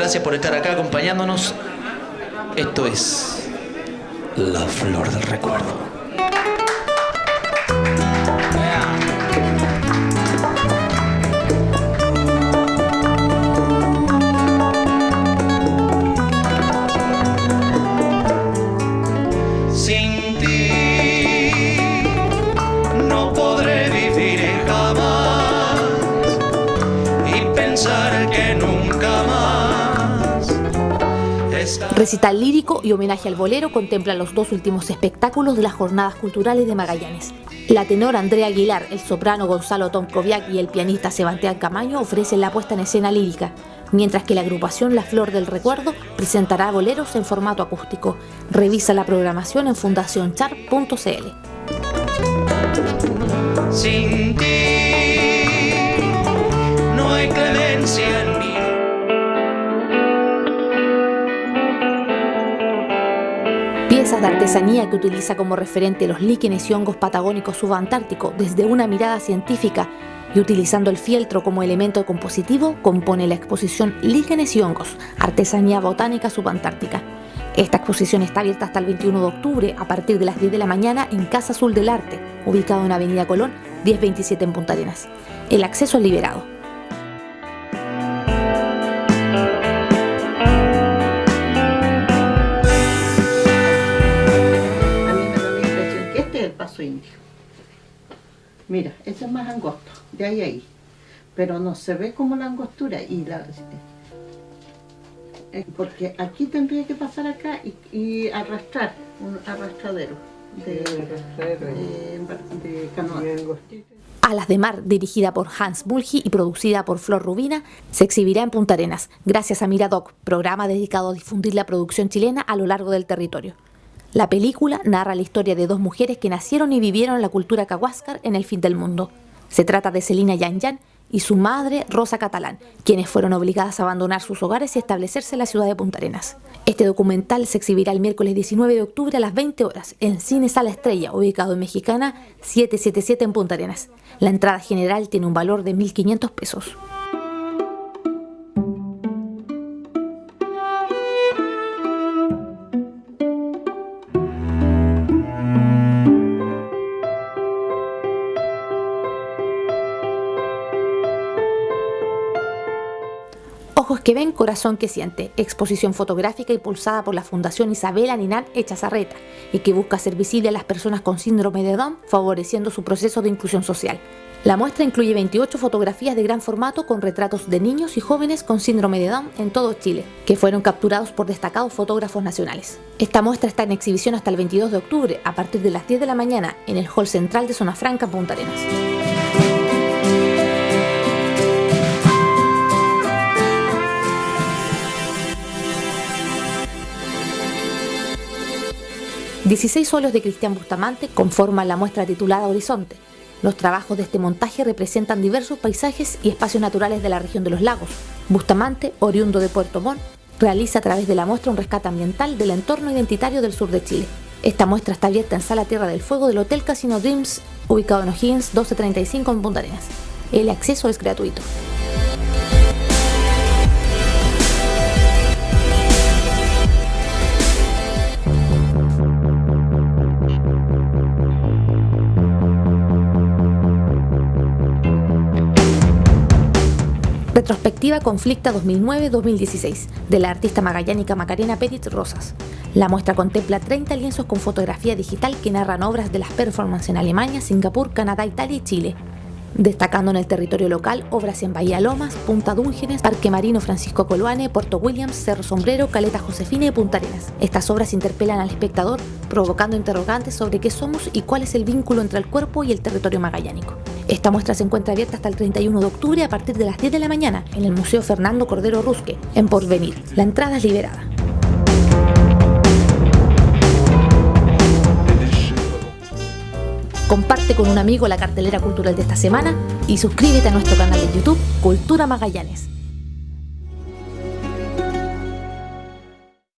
gracias por estar acá acompañándonos. Esto es La Flor del Recuerdo. Recital lírico y homenaje al bolero contemplan los dos últimos espectáculos de las jornadas culturales de Magallanes. La tenor Andrea Aguilar, el soprano Gonzalo Tomkoviak y el pianista Sebastián Camaño ofrecen la puesta en escena lírica, mientras que la agrupación La Flor del Recuerdo presentará boleros en formato acústico. Revisa la programación en fundacionchar.cl. Sin ti no hay Piezas de artesanía que utiliza como referente los líquenes y hongos patagónicos subantárticos desde una mirada científica y utilizando el fieltro como elemento compositivo, compone la exposición Líquenes y hongos, artesanía botánica subantártica. Esta exposición está abierta hasta el 21 de octubre a partir de las 10 de la mañana en Casa Azul del Arte, ubicado en Avenida Colón 1027 en Punta Arenas. El acceso es liberado. Mira, este es más angosto, de ahí a ahí. Pero no se ve como la angostura y la... Eh, porque aquí tendría que pasar acá y, arrastrar, un arrastradero de, canoa. Alas de Mar, dirigida por Hans Bulgi y producida por Flor Rubina, se exhibirá en Punta Arenas, gracias a Miradoc, programa dedicado a difundir la producción chilena a lo largo del territorio. La película narra la historia de dos mujeres que nacieron y vivieron la cultura cahuáscar en el fin del mundo. Se trata de Celina Yan Yan y su madre Rosa Catalán, quienes fueron obligadas a abandonar sus hogares y establecerse en la ciudad de Punta Arenas. Este documental se exhibirá el miércoles 19 de octubre a las 20 horas en Cine Sala Estrella, ubicado en Mexicana 777 en Punta Arenas. La entrada general tiene un valor de 1.500 pesos. Ojos que ven, corazón que siente, exposición fotográfica impulsada por la Fundación Isabela Ninán Echazarreta y que busca ser visible a las personas con síndrome de Down, favoreciendo su proceso de inclusión social. La muestra incluye 28 fotografías de gran formato con retratos de niños y jóvenes con síndrome de Down en todo Chile, que fueron capturados por destacados fotógrafos nacionales. Esta muestra está en exhibición hasta el 22 de octubre, a partir de las 10 de la mañana, en el Hall Central de Zona Franca, Punta Arenas. 16 óleos de Cristian Bustamante conforman la muestra titulada Horizonte. Los trabajos de este montaje representan diversos paisajes y espacios naturales de la región de los lagos. Bustamante, oriundo de Puerto Montt, realiza a través de la muestra un rescate ambiental del entorno identitario del sur de Chile. Esta muestra está abierta en Sala Tierra del Fuego del Hotel Casino Dreams, ubicado en O'Higgins 1235 en Punta Arenas. El acceso es gratuito. Retrospectiva Conflicta 2009-2016 de la artista magallánica Macarena Perit Rosas. La muestra contempla 30 lienzos con fotografía digital que narran obras de las performances en Alemania, Singapur, Canadá, Italia y Chile, destacando en el territorio local obras en Bahía Lomas, Punta Dúngenes, Parque Marino Francisco Coluane, Puerto Williams, Cerro Sombrero, Caleta Josefina y Punta Arenas. Estas obras interpelan al espectador, provocando interrogantes sobre qué somos y cuál es el vínculo entre el cuerpo y el territorio magallánico. Esta muestra se encuentra abierta hasta el 31 de octubre a partir de las 10 de la mañana en el Museo Fernando Cordero Rusque, en Porvenir. La entrada es liberada. Comparte con un amigo la cartelera cultural de esta semana y suscríbete a nuestro canal de YouTube Cultura Magallanes.